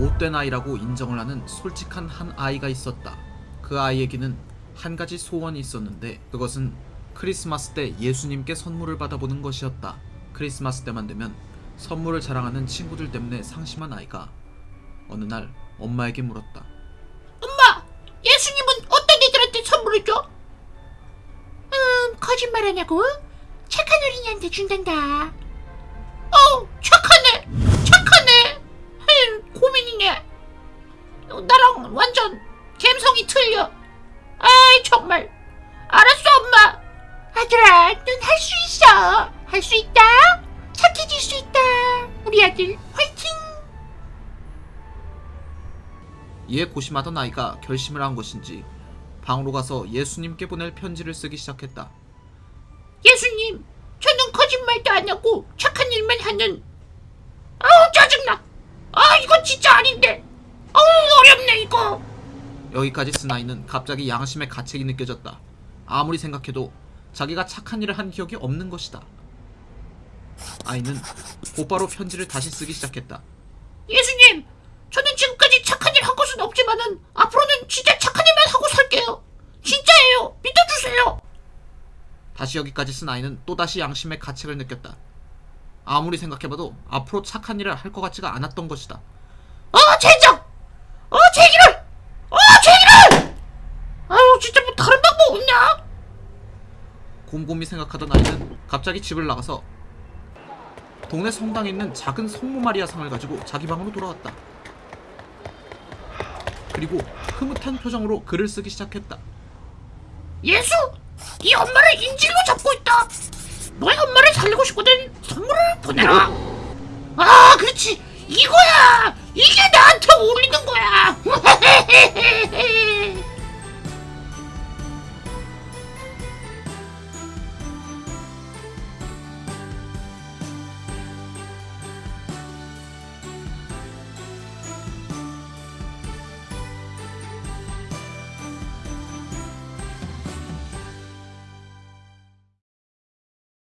못된 아이라고 인정을 하는 솔직한 한 아이가 있었다. 그 아이에게는 한 가지 소원이 있었는데 그것은 크리스마스 때 예수님께 선물을 받아보는 것이었다. 크리스마스 때만 되면 선물을 자랑하는 친구들 때문에 상심한 아이가 어느 날 엄마에게 물었다. 엄마, 예수님은 어떤 애들한테 선물을 줘? 음, 거짓말하냐고? 착한 어린이한테 준단다. 어, 착 감성이 틀려. 아이 정말. 알았어, 엄마. 아들아, 넌 할 수 있어. 할 수 있다. 착해질 수 있다. 우리 아들 화이팅. 이에 고심하던 아이가 결심을 한 것인지 방으로 가서 예수님께 보낼 편지를 쓰기 시작했다. 예수님, 저는 거짓말도 안 하고 착한 일만 하는. 아우 짜증나. 아 이거 진짜 아닌데. 아우 어렵네 이거. 여기까지 쓴 아이는 갑자기 양심의 가책이 느껴졌다. 아무리 생각해도 자기가 착한 일을 한 기억이 없는 것이다. 아이는 곧바로 편지를 다시 쓰기 시작했다. 예수님, 저는 지금까지 착한 일 한 것은 없지만은 앞으로는 진짜 착한 일만 하고 살게요. 진짜예요. 믿어주세요. 다시 여기까지 쓴 아이는 또다시 양심의 가책을 느꼈다. 아무리 생각해봐도 앞으로 착한 일을 할 것 같지가 않았던 것이다. 어 젠장. 어 제기를. 어 제기를. 아유 진짜 뭐 다른 방법 없냐? 곰곰이 생각하던 아이는 갑자기 집을 나가서 동네 성당에 있는 작은 성모 마리아 상을 가지고 자기 방으로 돌아왔다. 그리고 흐뭇한 표정으로 글을 쓰기 시작했다. 예수, 이 엄마를 인질로 잡고 있다. 너의 엄마를 살리고 싶거든 선물을 보내라. 아, 그렇지. 이거야. 이게 거야.